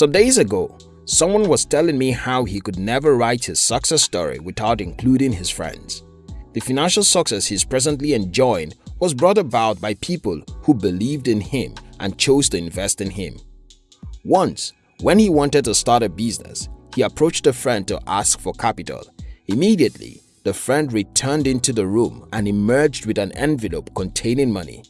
Some days ago, someone was telling me how he could never write his success story without including his friends. The financial success he's presently enjoying was brought about by people who believed in him and chose to invest in him. Once, when he wanted to start a business, he approached a friend to ask for capital. Immediately, the friend returned into the room and emerged with an envelope containing money.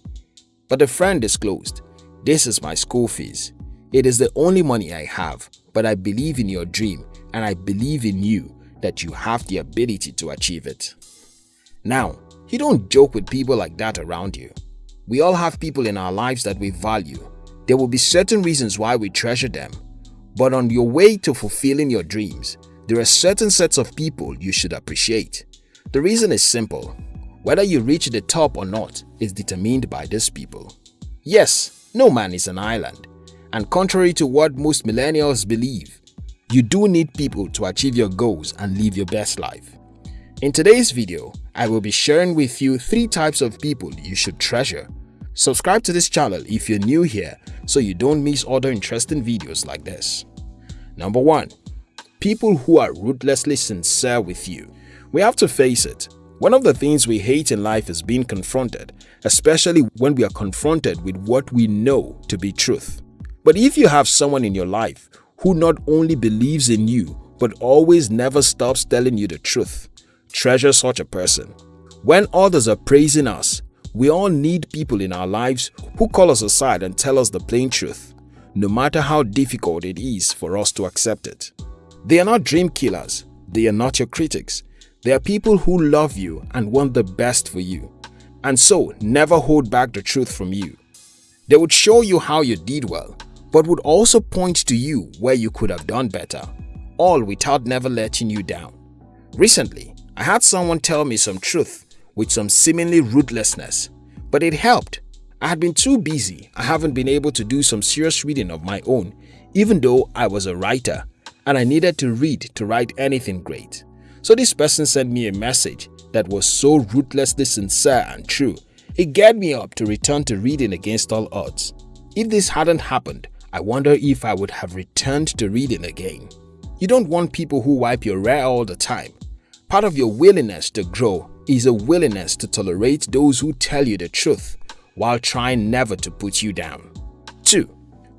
But the friend disclosed, This is my school fees. It is the only money I have, but I believe in your dream and I believe in you that you have the ability to achieve it. Now, you don't joke with people like that around you. We all have people in our lives that we value. There will be certain reasons why we treasure them. But on your way to fulfilling your dreams, there are certain sets of people you should appreciate. The reason is simple. Whether you reach the top or not is determined by these people. Yes, no man is an island. And contrary to what most millennials believe, you do need people to achieve your goals and live your best life. In today's video, I will be sharing with you 3 types of people you should treasure. Subscribe to this channel if you're new here so you don't miss other interesting videos like this. Number 1. People who are ruthlessly sincere with you. We have to face it, one of the things we hate in life is being confronted, especially when we are confronted with what we know to be truth. But if you have someone in your life who not only believes in you but always never stops telling you the truth, treasure such a person. When others are praising us, we all need people in our lives who call us aside and tell us the plain truth, no matter how difficult it is for us to accept it. They are not dream killers, they are not your critics. They are people who love you and want the best for you, and so never hold back the truth from you. They would show you how you did well, but would also point to you where you could have done better, all without never letting you down. Recently, I had someone tell me some truth with some seemingly ruthlessness, but it helped. I had been too busy, I haven't been able to do some serious reading of my own, even though I was a writer and I needed to read to write anything great. So this person sent me a message that was so ruthlessly sincere and true, it get me up to return to reading against all odds. If this hadn't happened, I wonder if I would have returned to reading again. You don't want people who wipe your rear all the time. Part of your willingness to grow is a willingness to tolerate those who tell you the truth while trying never to put you down. 2.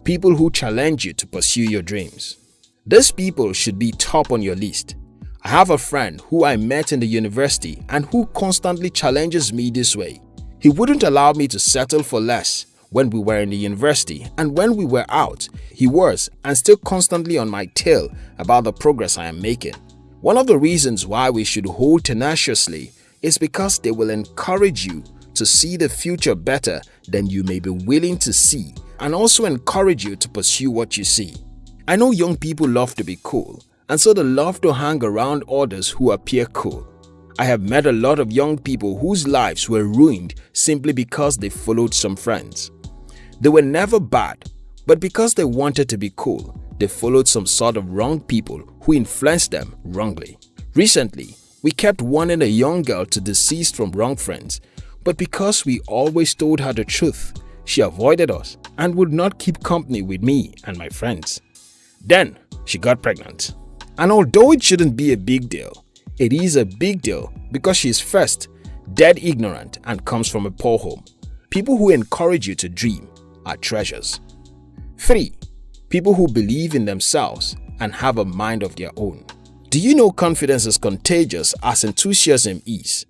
People who challenge you to pursue your dreams. These people should be top on your list. I have a friend who I met in the university and who constantly challenges me this way. He wouldn't allow me to settle for less when we were in the university and when we were out, he was and still constantly on my tail about the progress I am making. One of the reasons why we should hold tenaciously is because they will encourage you to see the future better than you may be willing to see and also encourage you to pursue what you see. I know young people love to be cool and so they love to hang around others who appear cool. I have met a lot of young people whose lives were ruined simply because they followed some friends. They were never bad, but because they wanted to be cool, they followed some sort of wrong people who influenced them wrongly. Recently, we kept wanting a young girl to desist from wrong friends, but because we always told her the truth, she avoided us and would not keep company with me and my friends. Then, she got pregnant. And although it shouldn't be a big deal, it is a big deal because she is first, dead ignorant and comes from a poor home. People who encourage you to dream, are treasures. 3. People who believe in themselves and have a mind of their own. Do you know confidence is contagious as enthusiasm is?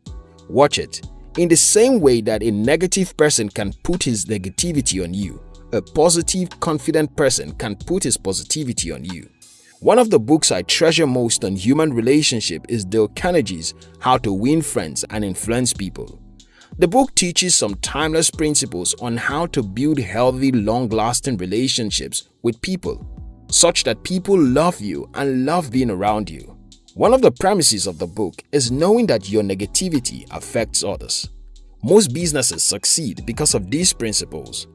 Watch it. In the same way that a negative person can put his negativity on you, a positive, confident person can put his positivity on you. One of the books I treasure most on human relationship is Dale Carnegie's How to Win Friends and Influence People. The book teaches some timeless principles on how to build healthy, long-lasting relationships with people, such that people love you and love being around you. One of the premises of the book is knowing that your negativity affects others. Most businesses succeed because of these principles.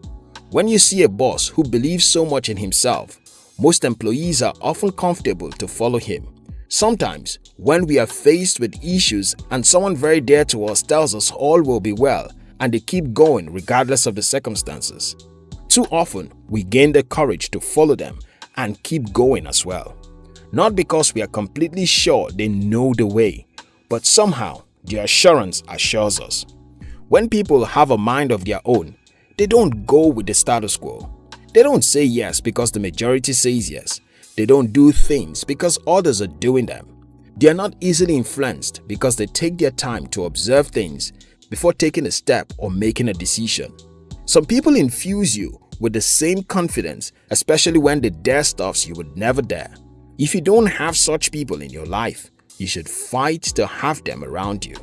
When you see a boss who believes so much in himself, most employees are often comfortable to follow him. Sometimes, when we are faced with issues and someone very dear to us tells us all will be well and they keep going regardless of the circumstances, too often we gain the courage to follow them and keep going as well. Not because we are completely sure they know the way, but somehow the assurance assures us. When people have a mind of their own, they don't go with the status quo. They don't say yes because the majority says yes. They don't do things because others are doing them. They are not easily influenced because they take their time to observe things before taking a step or making a decision. Some people infuse you with the same confidence, especially when they dare stuffs you would never dare. If you don't have such people in your life, you should fight to have them around you.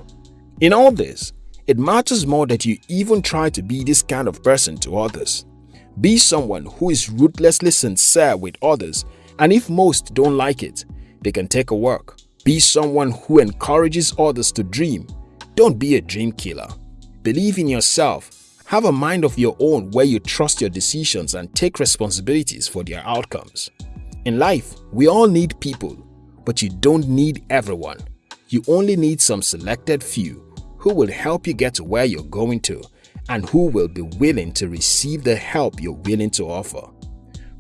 In all this, it matters more that you even try to be this kind of person to others. Be someone who is ruthlessly sincere with others and if most don't like it, they can take a walk. Be someone who encourages others to dream. Don't be a dream killer. Believe in yourself. Have a mind of your own where you trust your decisions and take responsibilities for their outcomes. In life, we all need people, but you don't need everyone. You only need some selected few who will help you get to where you're going to and who will be willing to receive the help you're willing to offer.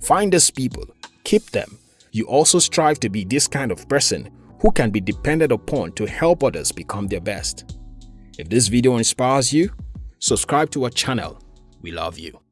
Find these people, keep them. You also strive to be this kind of person who can be depended upon to help others become their best. If this video inspires you, subscribe to our channel. We love you.